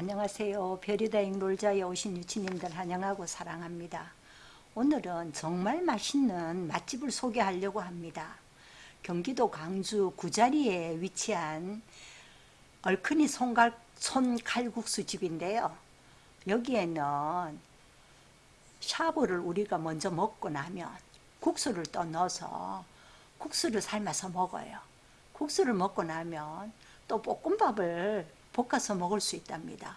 안녕하세요. 별이다잉 놀자에 오신 유치님들 환영하고 사랑합니다. 오늘은 정말 맛있는 맛집을 소개하려고 합니다. 경기도 광주 구자리에 위치한 얼큰이 손갈, 손칼국수 집인데요. 여기에는 샤브를 우리가 먼저 먹고 나면 국수를 또 넣어서 국수를 삶아서 먹어요. 국수를 먹고 나면 또 볶음밥을 볶아서 먹을 수 있답니다.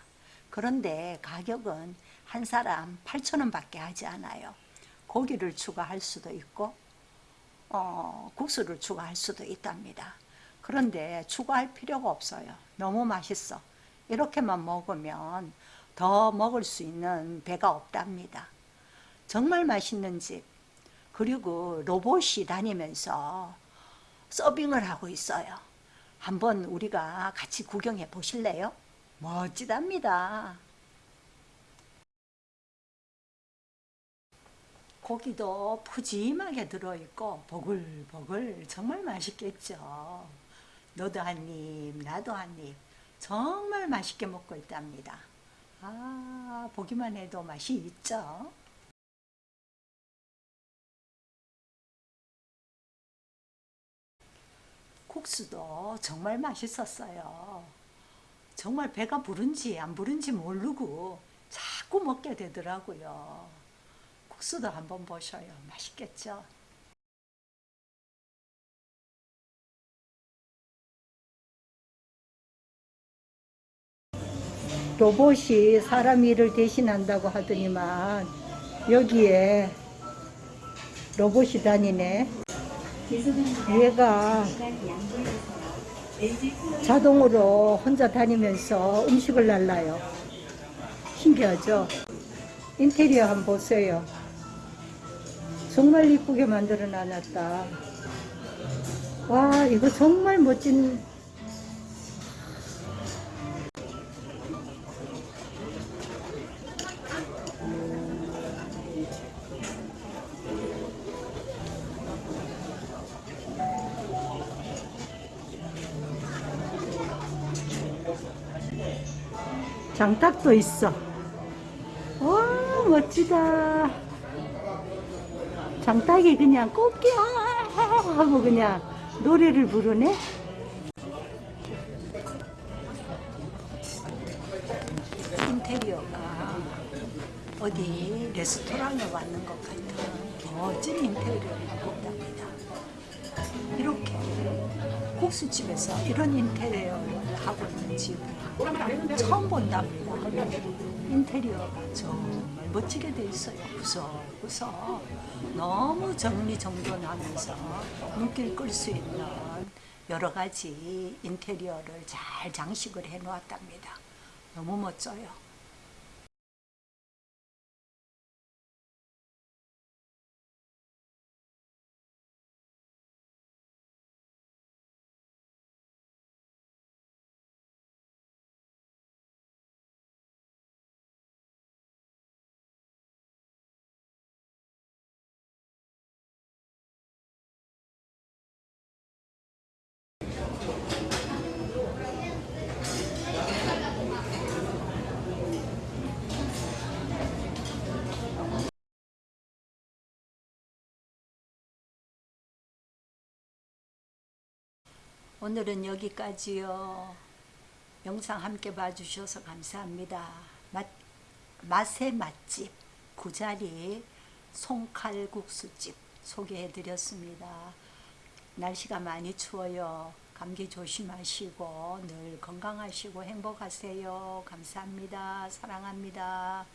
그런데 가격은 한 사람 8,000원 밖에 하지 않아요. 고기를 추가할 수도 있고 어, 국수를 추가할 수도 있답니다. 그런데 추가할 필요가 없어요. 너무 맛있어. 이렇게만 먹으면 더 먹을 수 있는 배가 없답니다. 정말 맛있는 집. 그리고 로봇이 다니면서 서빙을 하고 있어요. 한번 우리가 같이 구경해 보실래요? 멋지답니다. 고기도 푸짐하게 들어있고 보글보글 정말 맛있겠죠. 너도 한 입, 나도 한 입. 정말 맛있게 먹고 있답니다. 아, 보기만 해도 맛이 있죠. 국수도 정말 맛있었어요. 정말 배가 부른지 안 부른지 모르고 자꾸 먹게 되더라고요. 국수도 한번 보셔요. 맛있겠죠? 로봇이 사람 일을 대신한다고 하더니만 여기에 로봇이 다니네. 얘가 자동으로 혼자 다니면서 음식을 날라요. 신기하죠? 인테리어 한번 보세요. 정말 이쁘게 만들어 놨다. 와, 이거 정말 멋진 장탁도 있어. 와, 멋지다. 장탁이 그냥 꽃게 하고 그냥 노래를 부르네. 인테리어가 어디 레스토랑에 왔는 것 같은 멋진 인테리어를 하고 있답니다. 이렇게 국수집에서 이런 인테리어를 하고 있는 집은 처음 본답니다. 인테리어가 정말 멋지게 돼 있어요. 구석구석 너무 정리정돈하면서 눈길 끌 수 있는 여러 가지 인테리어를 잘 장식을 해 놓았답니다. 너무 멋져요. 오늘은 여기까지요. 영상 함께 봐주셔서 감사합니다. 맛, 맛의 맛집 구자리 송칼국수집 소개해드렸습니다. 날씨가 많이 추워요. 감기 조심하시고 늘 건강하시고 행복하세요. 감사합니다. 사랑합니다.